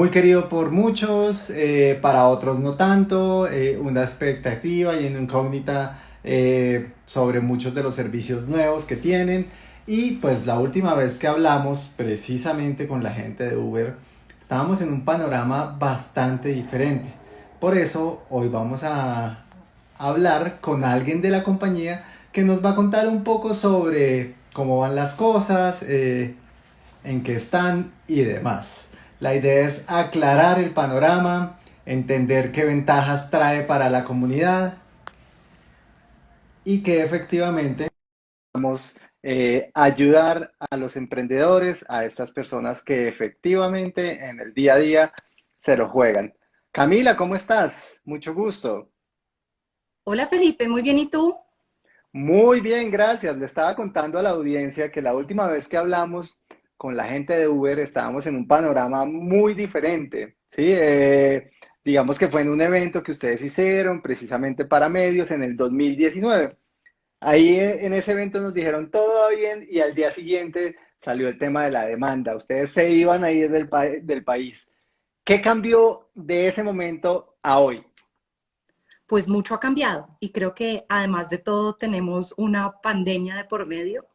muy querido por muchos, eh, para otros no tanto, eh, una expectativa y una incógnita eh, sobre muchos de los servicios nuevos que tienen. Y pues la última vez que hablamos precisamente con la gente de Uber, estábamos en un panorama bastante diferente. Por eso hoy vamos a hablar con alguien de la compañía que nos va a contar un poco sobre cómo van las cosas, en qué están y demás. La idea es aclarar el panorama, entender qué ventajas trae para la comunidad y que efectivamente vamos eh, ayudar a los emprendedores, a estas personas que efectivamente en el día a día se lo juegan. Camila, ¿cómo estás? Mucho gusto. Hola Felipe, muy bien, ¿y tú? Muy bien, gracias. Le estaba contando a la audiencia que la última vez que hablamos con la gente de Uber estábamos en un panorama muy diferente, ¿sí? Eh, digamos que fue en un evento que ustedes hicieron precisamente para medios en el 2019. Ahí eh, en ese evento nos dijeron todo bien y al día siguiente salió el tema de la demanda. Ustedes se iban a ir del, del país. ¿Qué cambió de ese momento a hoy? Pues mucho ha cambiado y creo que además de todo tenemos una pandemia de por medio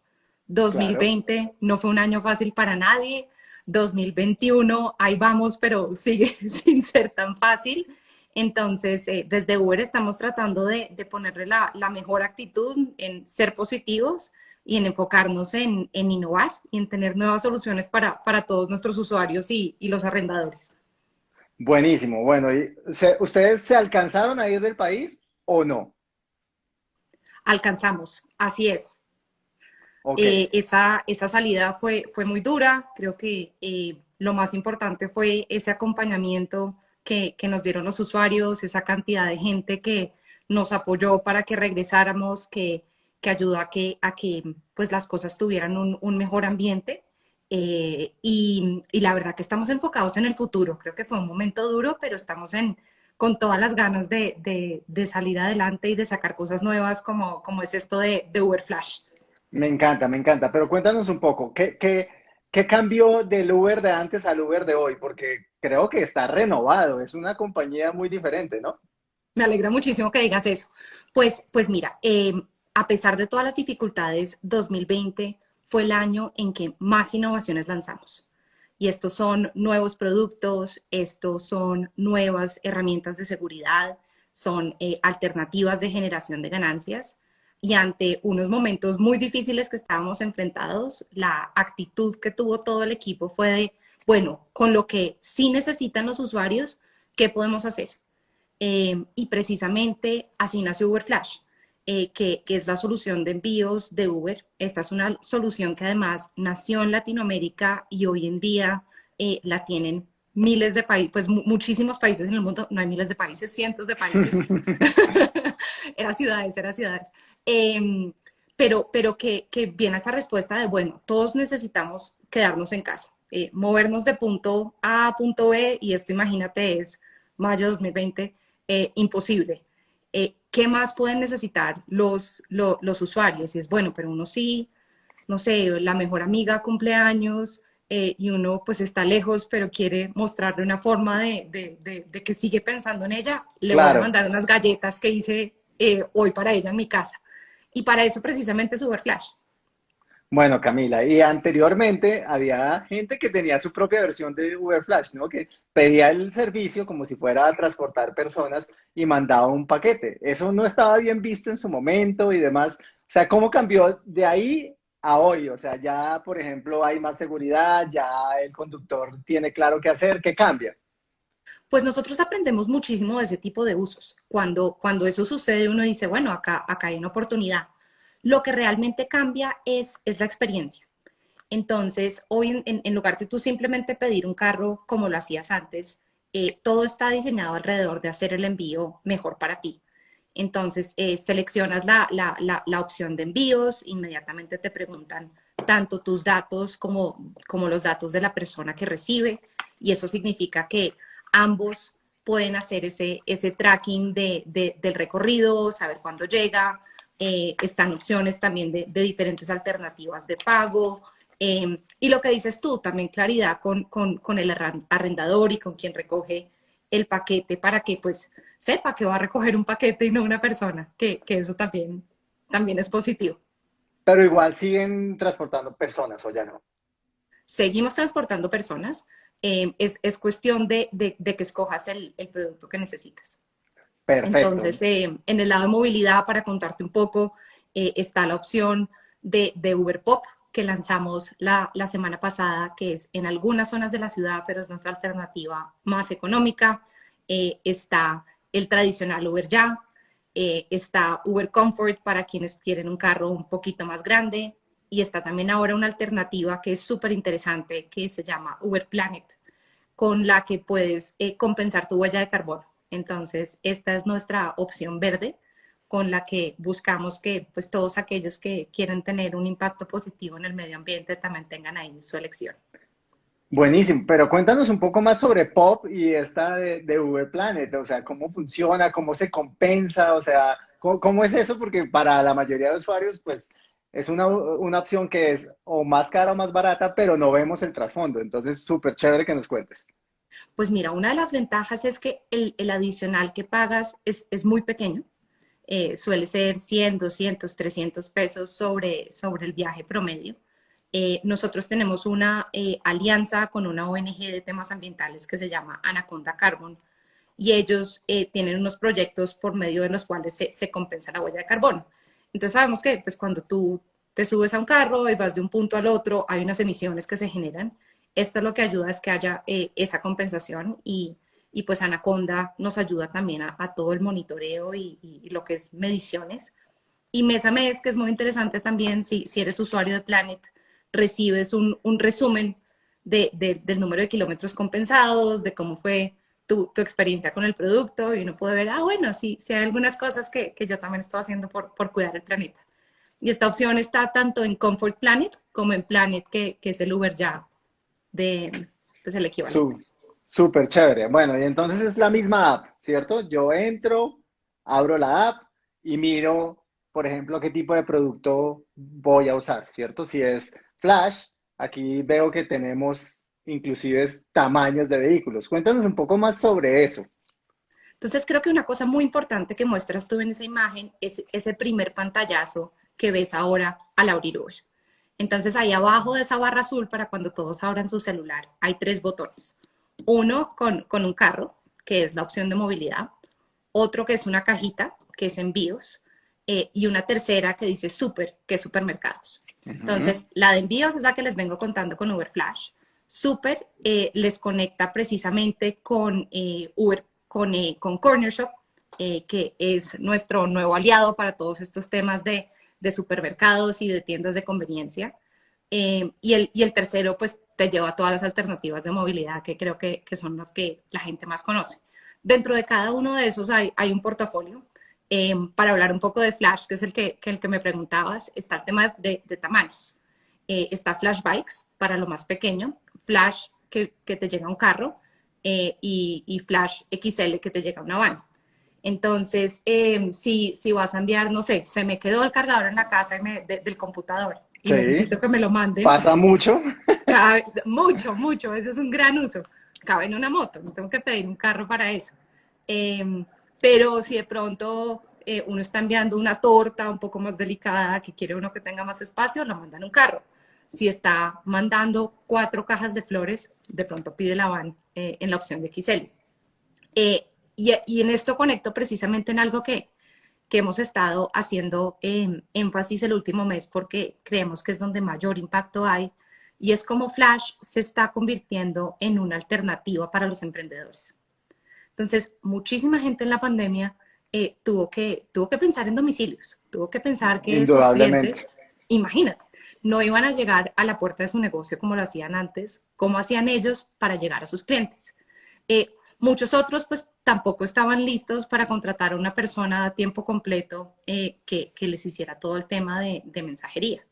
2020 no fue un año fácil para nadie. 2021, ahí vamos, pero sigue sin ser tan fácil. Entonces, eh, desde Uber estamos tratando de, ponerle la, mejor actitud en ser positivos y en enfocarnos en, innovar y en tener nuevas soluciones para, todos nuestros usuarios y, los arrendadores. Buenísimo. Bueno, ¿ustedes se alcanzaron a ir del país o no? Alcanzamos, así es. Eh, esa, esa salida fue, fue muy dura, creo que eh, lo más importante fue ese acompañamiento que, que, nos dieron los usuarios, esa cantidad de gente que nos apoyó para que regresáramos, que, que ayudó a que, a que pues, las cosas tuvieran un, mejor ambiente. Eh, y, y, la verdad que estamos enfocados en el futuro. Creo que fue un momento duro, pero estamos en, con todas las ganas de, de, de salir adelante y de sacar cosas nuevas como, como es esto de, de Uber Flash. Me encanta, me encanta. Pero cuéntanos un poco, ¿qué, qué, cambió del Uber de antes al Uber de hoy? Porque creo que está renovado, es una compañía muy diferente, ¿no? Me alegra muchísimo que digas eso. Pues, pues mira, em, a pesar de todas las dificultades, 2020 fue el año en que más innovaciones lanzamos. Y estos son nuevos productos, estos son nuevas herramientas de seguridad, son eh, alternativas de generación de ganancias y ante unos momentos muy difíciles que estábamos enfrentados, la actitud que tuvo todo el equipo fue de, bueno, con lo que sí necesitan los usuarios, ¿qué podemos hacer? Eh, y precisamente así nació Uber Flash, eh, que, que, es la solución de envíos de Uber. Esta es una solución que además nació en Latinoamérica y hoy en día eh, la tienen miles de países, pues muchísimos países en el mundo, no hay miles de países, cientos de países. era ciudades, era ciudades. Em, pero, pero que, que, viene esa respuesta de, bueno, todos necesitamos quedarnos en casa, eh, movernos de punto A a punto B, y esto imagínate es mayo de 2020, eh, imposible. Eh, ¿Qué más pueden necesitar los, los usuarios? Y es, bueno, pero uno sí, no sé, la mejor amiga cumpleaños, y uno pues está lejos, pero quiere mostrarle una forma de, de, de, que sigue pensando en ella, le voy a mandar unas galletas que hice hoy para ella en mi casa. Y para eso precisamente es Uber Flash. Bueno, Camila, y anteriormente había gente que tenía su propia versión de Uber Flash, ¿no? Que pedía el servicio como si fuera a transportar personas y mandaba un paquete. Eso no estaba bien visto en su momento y demás. O sea, ¿cómo cambió de ahí a hoy? O sea, ya, por ejemplo, hay más seguridad, ya el conductor tiene claro qué hacer, ¿qué cambia? Pues nosotros aprendemos muchísimo de ese tipo de usos. Cuando, cuando eso sucede, uno dice, bueno, acá, acá hay una oportunidad. Lo que realmente cambia es, es la experiencia. Entonces, hoy en, lugar de tú simplemente pedir un carro como lo hacías antes, eh, todo está diseñado alrededor de hacer el envío mejor para ti. Entonces, eh, seleccionas la, la, la, la, opción de envíos, inmediatamente te preguntan tanto tus datos como, como los datos de la persona que recibe, y eso significa que ambos pueden hacer ese, ese tracking de, del recorrido, saber cuándo llega, eh, están opciones también de, diferentes alternativas de pago, Em, y lo que dices tú, también claridad con, con, con, el arrendador y con quien recoge el paquete para que pues sepa que va a recoger un paquete y no una persona, que, que eso también, también es positivo. Pero igual siguen transportando personas o ya no. Seguimos transportando personas. Em, es, es, cuestión de, de, de, que escojas el, el, producto que necesitas. Perfecto. Entonces, eh, en el lado de movilidad, para contarte un poco, eh, está la opción de, de Uber Pop, que lanzamos la, la, semana pasada, que es en algunas zonas de la ciudad, pero es nuestra alternativa más económica. Eh, está el tradicional Uber Ya, eh, está Uber Comfort para quienes quieren un carro un poquito más grande, y está también ahora una alternativa que es súper interesante, que se llama Uber Planet, con la que puedes eh, compensar tu huella de carbono. Entonces, esta es nuestra opción verde, con la que buscamos que pues, todos aquellos que quieren tener un impacto positivo en el medio ambiente también tengan ahí su elección. Buenísimo, pero cuéntanos un poco más sobre Pop y esta de, Uber Planet, o sea, cómo funciona, cómo se compensa, o sea, ¿cómo, cómo, es eso? Porque para la mayoría de usuarios, pues es una, una opción que es o más cara o más barata, pero no vemos el trasfondo, entonces súper chévere que nos cuentes. Pues mira, una de las ventajas es que el, el adicional que pagas es, es muy pequeño, eh, suele ser 100, 200, 300 pesos sobre, sobre el viaje promedio. Eh, nosotros tenemos una eh, alianza con una ONG de temas ambientales que se llama Anaconda Carbon y ellos tienen unos proyectos por medio de los cuales se, se, compensa la huella de carbono. Entonces sabemos que pues, cuando tú te subes a un carro y vas de un punto al otro, hay unas emisiones que se generan. Esto lo que ayuda es que haya esa compensación y, y pues Anaconda nos ayuda también a, a todo el monitoreo y, y, lo que es mediciones. Y mes a mes, que es muy interesante también, si, si eres usuario de Planet, recibes un, un resumen de, de, del número de kilómetros compensados, de cómo fue tu, experiencia con el producto y uno puede ver, ah, bueno, sí, sí hay algunas cosas que, que yo también estoy haciendo por, por, cuidar el planeta. Y esta opción está tanto en Comfort Planet como en Planet, que, que es el Uber ya de, pues el equivalente. Súper chévere. Bueno, y entonces es la misma app, ¿cierto? Yo entro, abro la app y miro, por ejemplo, qué tipo de producto voy a usar, ¿cierto? Si es Flash, aquí veo que tenemos inclusive tamaños de vehículos. Cuéntanos un poco más sobre eso. Entonces creo que una cosa muy importante que muestras tú en esa imagen es ese primer pantallazo que ves ahora al abrir Uber. Entonces ahí abajo de esa barra azul para cuando todos abran su celular hay tres botones. Uno con, con un carro, que es la opción de movilidad, otro que es una cajita, que es envíos, eh, y una tercera que dice super, que es supermercados. Uh -huh. Entonces, la de envíos es la que les vengo contando con Uber Flash. Super eh, les conecta precisamente con eh, Uber, con, eh, con Corner Shop, eh, que es nuestro nuevo aliado para todos estos temas de, de supermercados y de tiendas de conveniencia. Eh, y, el, y el tercero, pues, te lleva a todas las alternativas de movilidad que creo que, que, son las que la gente más conoce. Dentro de cada uno de esos hay, hay un portafolio. Para hablar un poco de Flash, que es el que, el que me preguntabas, está el tema de tamaños. Eh, está Flash Bikes para lo más pequeño, Flash que, que te llega a un carro eh, y, y, Flash XL que te llega a una van. Entonces, eh, si, si vas a enviar, no sé, se me quedó el cargador en la casa me, de, del computador y sí. necesito que me lo manden. ¿Pasa mucho? Cabe, mucho, mucho. Ese es un gran uso. Cabe en una moto, no tengo que pedir un carro para eso. Eh, pero si de pronto eh, uno está enviando una torta un poco más delicada, que quiere uno que tenga más espacio, lo manda en un carro. Si está mandando cuatro cajas de flores, de pronto pide la van eh, en la opción de XL. Eh, y, y, en esto conecto precisamente en algo que, que hemos estado haciendo eh, énfasis el último mes porque creemos que es donde mayor impacto hay y es como Flash se está convirtiendo en una alternativa para los emprendedores. Entonces, muchísima gente en la pandemia eh, tuvo, que, tuvo que pensar en domicilios, tuvo que pensar que sus clientes, imagínate, no iban a llegar a la puerta de su negocio como lo hacían antes, como hacían ellos para llegar a sus clientes. Eh, Muchos otros pues tampoco estaban listos para contratar a una persona a tiempo completo eh, que, les hiciera todo el tema de, mensajería.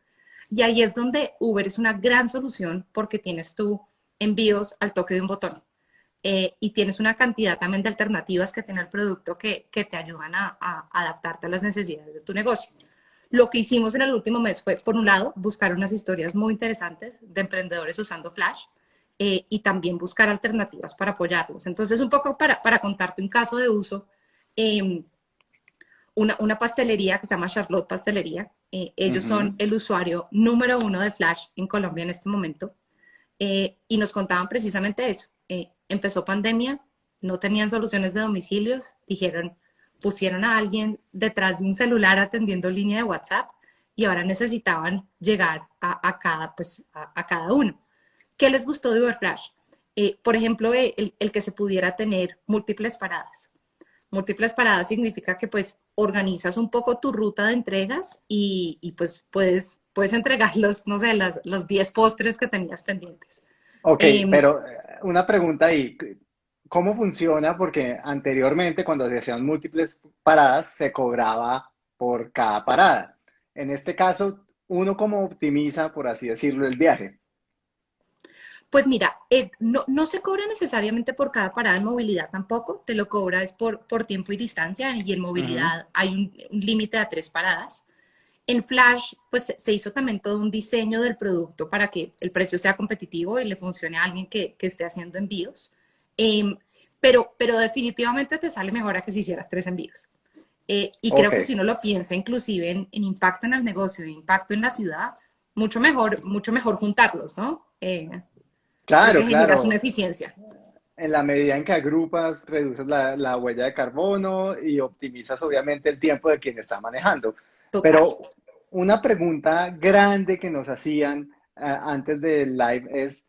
Y ahí es donde Uber es una gran solución porque tienes tú envíos al toque de un botón. Eh, y tienes una cantidad también de alternativas que tiene el producto que, te ayudan a, adaptarte a las necesidades de tu negocio. Lo que hicimos en el último mes fue, por un lado, buscar unas historias muy interesantes de emprendedores usando Flash eh, y también buscar alternativas para apoyarlos. Entonces, un poco para, para contarte un caso de uso, em, una, una, pastelería que se llama Charlotte Pastelería, eh, ellos son el usuario número uno de Flash en Colombia en este momento, eh, y nos contaban precisamente eso. empezó pandemia, no tenían soluciones de domicilios, dijeron, pusieron a alguien detrás de un celular atendiendo línea de WhatsApp y ahora necesitaban llegar a, cada, pues, a, cada uno. ¿Qué les gustó de Uberflash? Eh, por ejemplo, eh, el, que se pudiera tener múltiples paradas. Múltiples paradas significa que pues organizas un poco tu ruta de entregas y, pues puedes, puedes entregar los, no sé, los 10 postres que tenías pendientes. Ok, em, pero eh, una pregunta ahí. ¿Cómo funciona? Porque anteriormente cuando se hacían múltiples paradas se cobraba por cada parada. En este caso, ¿uno cómo optimiza, por así decirlo, el viaje? Pues mira, eh, no, no, se cobra necesariamente por cada parada en movilidad tampoco, te lo cobra es por, por tiempo y distancia y en movilidad hay un, límite de tres paradas. En Flash, pues se hizo también todo un diseño del producto para que el precio sea competitivo y le funcione a alguien que, que esté haciendo envíos. Em, pero, pero definitivamente te sale mejor a que si hicieras tres envíos. Eh, y creo que si uno lo piensa inclusive en, impacto en el negocio, en impacto en la ciudad, mucho mejor, mucho mejor juntarlos, ¿no? Eh, claro, claro. una eficiencia. En la medida en que agrupas, reduces la, la, huella de carbono y optimizas obviamente el tiempo de quien está manejando. Pero una pregunta grande que nos hacían eh, antes del live es,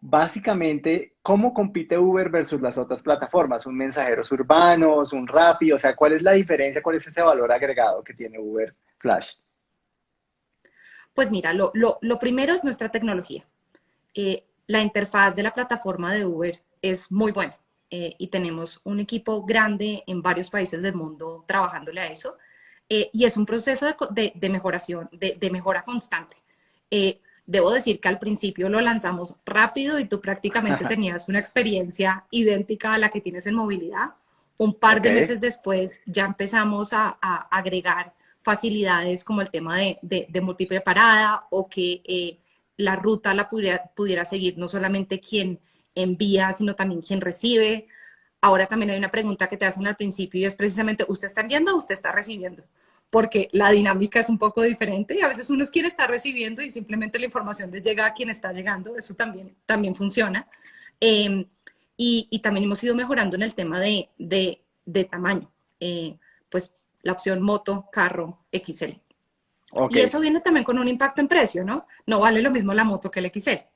básicamente, ¿cómo compite Uber versus las otras plataformas? ¿Un mensajeros urbanos, un Rappi? O sea, ¿cuál es la diferencia? ¿Cuál es ese valor agregado que tiene Uber Flash? Pues mira, lo, primero es nuestra tecnología. Eh, la interfaz de la plataforma de Uber es muy buena eh, y tenemos un equipo grande en varios países del mundo trabajándole a eso. Eh, y es un proceso de, mejora constante. Debo decir que al principio lo lanzamos rápido y tú prácticamente tenías una experiencia idéntica a la que tienes en movilidad. Un par de meses después ya empezamos a, agregar facilidades como el tema de, de, múltiple parada o que eh, la ruta la pudiera, pudiera seguir no solamente quien envía, sino también quien recibe. Ahora también hay una pregunta que te hacen al principio y es precisamente, ¿usted está enviando o usted está recibiendo? Porque la dinámica es un poco diferente y a veces uno quiere estar recibiendo y simplemente la información le llega a quien está llegando, eso también, también funciona. Em, y, también hemos ido mejorando en el tema de, de, tamaño, eh, pues la opción moto, carro, XL. Y eso viene también con un impacto en precio, ¿no? No vale lo mismo la moto que el XL.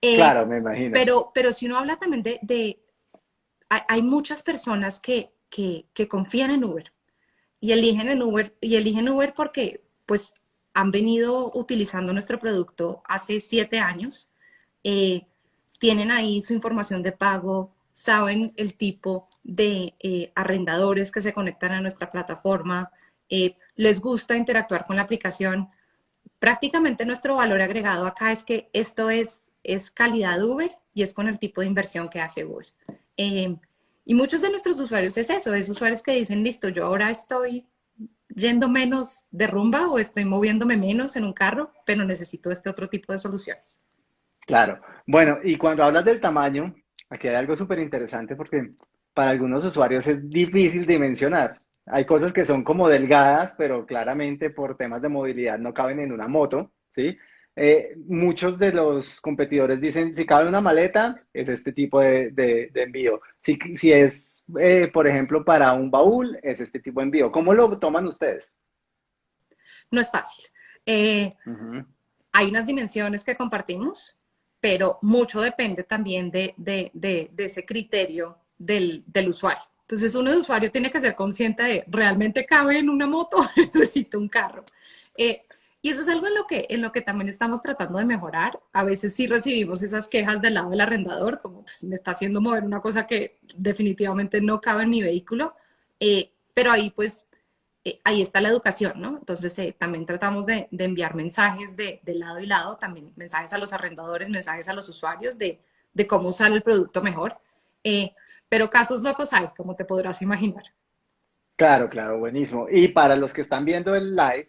Eh, claro, me imagino. Pero, pero si uno habla también de... de hay, muchas personas que, que, que confían en Uber y eligen en Uber, y eligen Uber porque pues han venido utilizando nuestro producto hace siete años, eh, tienen ahí su información de pago, saben el tipo de eh, arrendadores que se conectan a nuestra plataforma, eh, les gusta interactuar con la aplicación. Prácticamente nuestro valor agregado acá es que esto es, es calidad Uber y es con el tipo de inversión que hace Uber. Y muchos de nuestros usuarios es eso, es usuarios que dicen, listo, yo ahora estoy yendo menos de rumba o estoy moviéndome menos en un carro, pero necesito este otro tipo de soluciones. Claro. Bueno, y cuando hablas del tamaño, aquí hay algo súper interesante porque para algunos usuarios es difícil dimensionar. Hay cosas que son como delgadas, pero claramente por temas de movilidad no caben en una moto, ¿sí? Eh, muchos de los competidores dicen, si cabe una maleta, es este tipo de, envío. Si, si es, eh, por ejemplo, para un baúl, es este tipo de envío. ¿Cómo lo toman ustedes? No es fácil. Eh, hay unas dimensiones que compartimos, pero mucho depende también de, ese criterio del, del, usuario. Entonces, uno de usuario tiene que ser consciente de, ¿realmente cabe en una moto? Necesito un carro. Y eso es algo en lo, que, en lo que también estamos tratando de mejorar. A veces sí recibimos esas quejas del lado del arrendador, como pues, me está haciendo mover una cosa que definitivamente no cabe en mi vehículo, eh, pero ahí pues, eh, ahí está la educación, ¿no? Entonces eh, también tratamos de, de enviar mensajes de, de, lado y lado, también mensajes a los arrendadores, mensajes a los usuarios de, de cómo usar el producto mejor. pero casos locos hay, como te podrás imaginar. Claro, claro, buenísimo. Y para los que están viendo el live,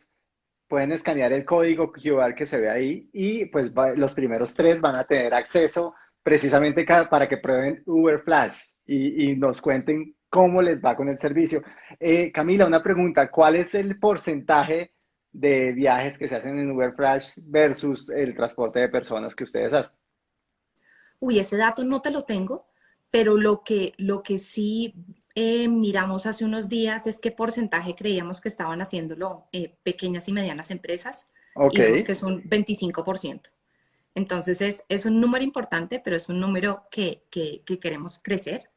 pueden escanear el código QR que se ve ahí y pues los primeros tres van a tener acceso precisamente para que prueben Uber Flash y, nos cuenten cómo les va con el servicio. Eh, Camila, una pregunta, ¿cuál es el porcentaje de viajes que se hacen en Uber Flash versus el transporte de personas que ustedes hacen? Uy, ese dato no te lo tengo, pero lo que, lo que sí eh, miramos hace unos días es qué porcentaje creíamos que estaban haciéndolo eh, pequeñas y medianas empresas. Y vemos que es un 25%. Entonces es, es, un número importante, pero es un número que, que, queremos crecer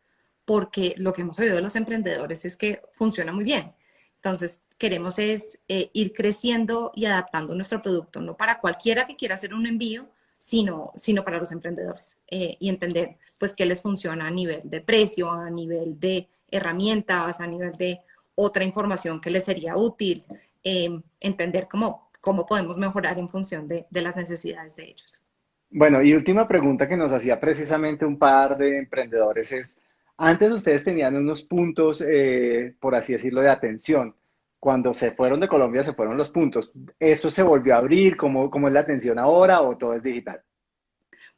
porque lo que hemos oído de los emprendedores es que funciona muy bien. Entonces queremos es eh, ir creciendo y adaptando nuestro producto, no para cualquiera que quiera hacer un envío, sino, sino para los emprendedores y entender pues qué les funciona a nivel de precio, a nivel de herramientas, a nivel de otra información que les sería útil, em, entender cómo, cómo podemos mejorar en función de, de las necesidades de ellos. Bueno, y última pregunta que nos hacía precisamente un par de emprendedores es, antes ustedes tenían unos puntos, eh, por así decirlo, de atención. Cuando se fueron de Colombia se fueron los puntos. ¿Eso se volvió a abrir? ¿Cómo, cómo es la atención ahora o todo es digital?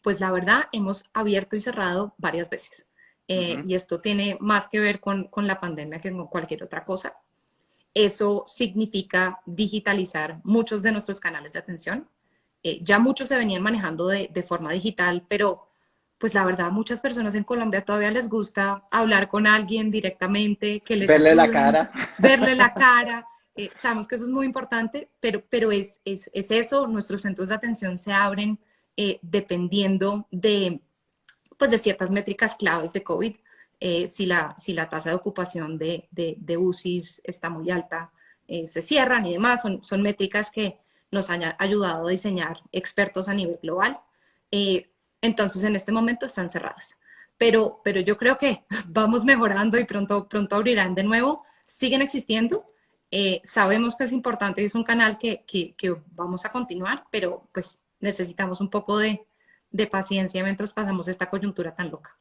Pues la verdad, hemos abierto y cerrado varias veces. Eh, y esto tiene más que ver con, con, la pandemia que con cualquier otra cosa. Eso significa digitalizar muchos de nuestros canales de atención. Eh, ya muchos se venían manejando de, de, forma digital, pero pues la verdad muchas personas en Colombia todavía les gusta hablar con alguien directamente, que les verle la cara, verle la cara. Eh, sabemos que eso es muy importante, pero, pero es, es, es eso, nuestros centros de atención se abren eh, dependiendo de, pues, de ciertas métricas claves de COVID. Eh, si, la, si la tasa de ocupación de, de, de UCIs está muy alta, se cierran y demás. Son, son métricas que nos han ayudado a diseñar expertos a nivel global. Entonces, en este momento están cerradas. Pero, pero yo creo que vamos mejorando y pronto, pronto abrirán de nuevo. Siguen existiendo. sabemos que es importante y es un canal que, que, que vamos a continuar, pero pues necesitamos un poco de, paciencia mientras pasamos esta coyuntura tan loca.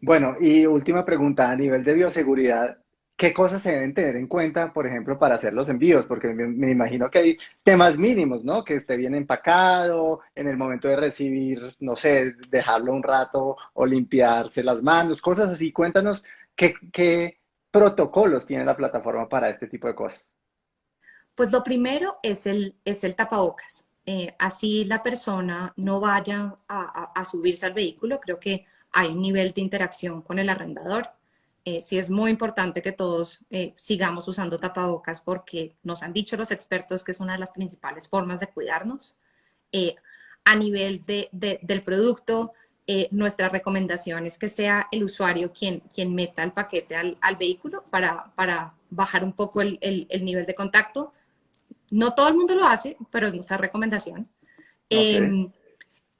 Bueno, y última pregunta, a nivel de bioseguridad, ¿qué cosas se deben tener en cuenta, por ejemplo, para hacer los envíos? Porque me, imagino que hay temas mínimos, ¿no? Que esté bien empacado, en el momento de recibir, no sé, dejarlo un rato o limpiarse las manos, cosas así. Cuéntanos qué, protocolos tiene la plataforma para este tipo de cosas. Pues lo primero es el, es el tapabocas. Eh, así la persona no vaya a, subirse al vehículo, creo que hay un nivel de interacción con el arrendador. Eh, sí es muy importante que todos eh, sigamos usando tapabocas porque nos han dicho los expertos que es una de las principales formas de cuidarnos. a nivel del producto, nuestra recomendación es que sea el usuario quien, quien meta el paquete al, vehículo para, para, bajar un poco el, el nivel de contacto no todo el mundo lo hace, pero es nuestra recomendación. Em,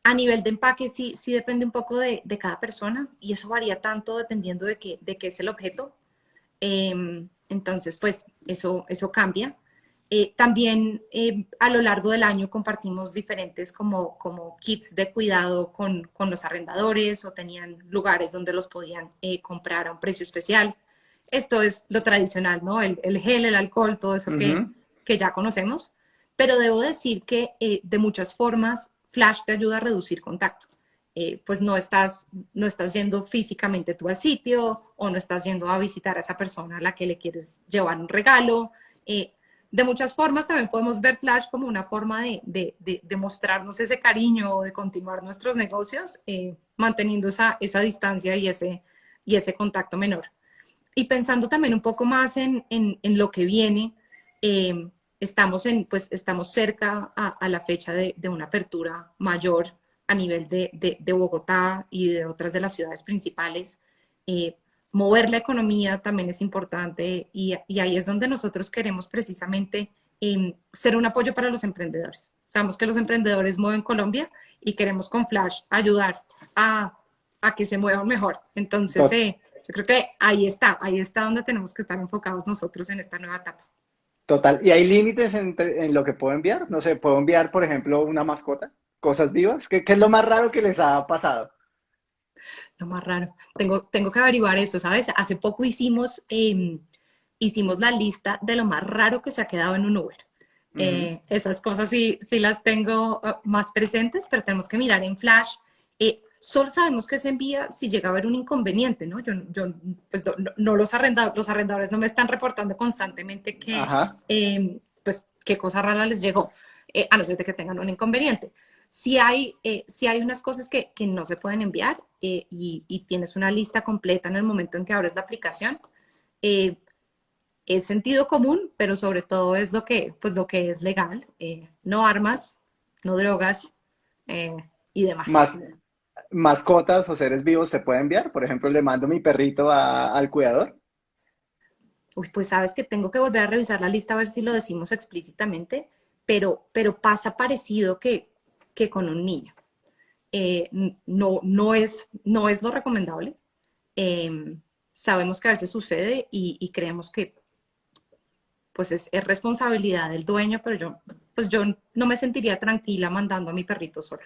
a nivel de empaque sí, sí depende un poco de, cada persona y eso varía tanto dependiendo de qué, de qué es el objeto. Em, entonces, pues eso, eso cambia. Eh, también em, a lo largo del año compartimos diferentes como, como kits de cuidado con, con los arrendadores o tenían lugares donde los podían eh, comprar a un precio especial. Esto es lo tradicional, ¿no? El, el gel, el alcohol, todo eso que, que ya conocemos, pero debo decir que eh, de muchas formas Flash te ayuda a reducir contacto. Eh, pues no estás, no estás yendo físicamente tú al sitio o no estás yendo a visitar a esa persona a la que le quieres llevar un regalo. Eh, de muchas formas también podemos ver Flash como una forma de, de, de, mostrarnos ese cariño o de continuar nuestros negocios manteniendo esa, esa distancia y ese, y ese contacto menor. Y pensando también un poco más en, en, en lo que viene, estamos, en, pues, estamos cerca a, la fecha de, una apertura mayor a nivel de, de, Bogotá y de otras de las ciudades principales. Eh, mover la economía también es importante y, y, ahí es donde nosotros queremos precisamente em, ser un apoyo para los emprendedores. Sabemos que los emprendedores mueven Colombia y queremos con Flash ayudar a, a que se muevan mejor. Entonces, eh, yo creo que ahí está, ahí está donde tenemos que estar enfocados nosotros en esta nueva etapa. Total. ¿Y hay límites en, lo que puedo enviar? No sé, ¿puedo enviar, por ejemplo, una mascota? ¿Cosas vivas? ¿Qué, es lo más raro que les ha pasado? Lo más raro. Tengo, tengo que averiguar eso, ¿sabes? Hace poco hicimos, em, hicimos la lista de lo más raro que se ha quedado en un Uber. Eh, esas cosas sí, sí las tengo uh, más presentes, pero tenemos que mirar en Flash. Eh, solo sabemos que se envía si llega a haber un inconveniente, ¿no? Yo, yo pues, no, los arrendadores, los arrendadores no me están reportando constantemente que, em, pues, qué cosa rara les llegó, eh, a no ser de que tengan un inconveniente. Si hay, si hay unas cosas que, que, no se pueden enviar y, y, tienes una lista completa en el momento en que abres la aplicación, es sentido común, pero sobre todo es lo que, pues, lo que es legal. Eh, no armas, no drogas eh, y demás. Más, ¿Mascotas o seres vivos se pueden enviar? Por ejemplo, le mando mi perrito al cuidador. Uy, pues sabes que tengo que volver a revisar la lista a ver si lo decimos explícitamente, pero, pero pasa parecido que, que con un niño. Eh, no, no, es, no es lo recomendable. sabemos que a veces sucede y creemos que pues es, responsabilidad del dueño, pero yo, pues yo no me sentiría tranquila mandando a mi perrito solo.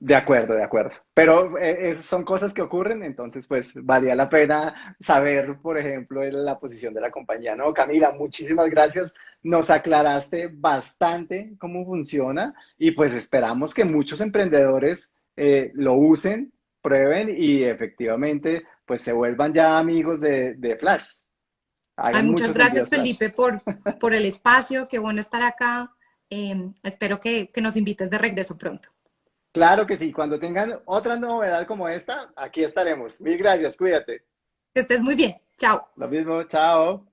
De acuerdo, de acuerdo. Pero eh, son cosas que ocurren, entonces pues valía la pena saber, por ejemplo, la posición de la compañía. No, Camila, muchísimas gracias. Nos aclaraste bastante cómo funciona y pues esperamos que muchos emprendedores eh, lo usen, prueben y efectivamente pues se vuelvan ya amigos de, de Flash muchas gracias, Felipe, por, por el espacio. Qué bueno estar acá. Em, espero que, que nos invites de regreso pronto. Claro que sí. Cuando tengan otra novedad como esta, aquí estaremos. Mil gracias. Cuídate. Que estés muy bien. Chao. Lo mismo. Chao.